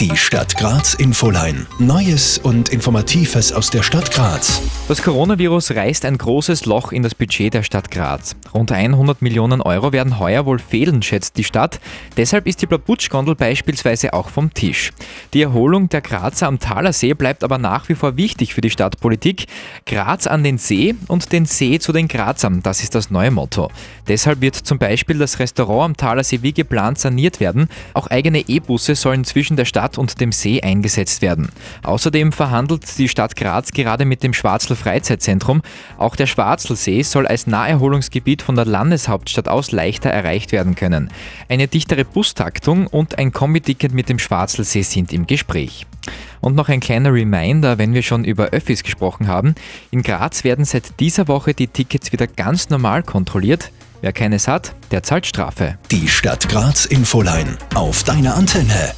Die Stadt Graz Infoline. Neues und Informatives aus der Stadt Graz. Das Coronavirus reißt ein großes Loch in das Budget der Stadt Graz. Rund 100 Millionen Euro werden heuer wohl fehlen, schätzt die Stadt. Deshalb ist die Blabutsch-Gondel beispielsweise auch vom Tisch. Die Erholung der Grazer am Thalersee bleibt aber nach wie vor wichtig für die Stadtpolitik. Graz an den See und den See zu den Grazern, das ist das neue Motto. Deshalb wird zum Beispiel das Restaurant am Thalersee wie geplant saniert werden. Auch eigene E-Busse sollen zwischen der Stadt und dem See eingesetzt werden. Außerdem verhandelt die Stadt Graz gerade mit dem Schwarzl Freizeitzentrum. Auch der Schwarzlsee soll als Naherholungsgebiet von der Landeshauptstadt aus leichter erreicht werden können. Eine dichtere Bustaktung und ein Kombi-Ticket mit dem Schwarzlsee sind im Gespräch. Und noch ein kleiner Reminder, wenn wir schon über Öffis gesprochen haben. In Graz werden seit dieser Woche die Tickets wieder ganz normal kontrolliert. Wer keines hat, der zahlt Strafe. Die Stadt Graz Infoline. Auf deine Antenne.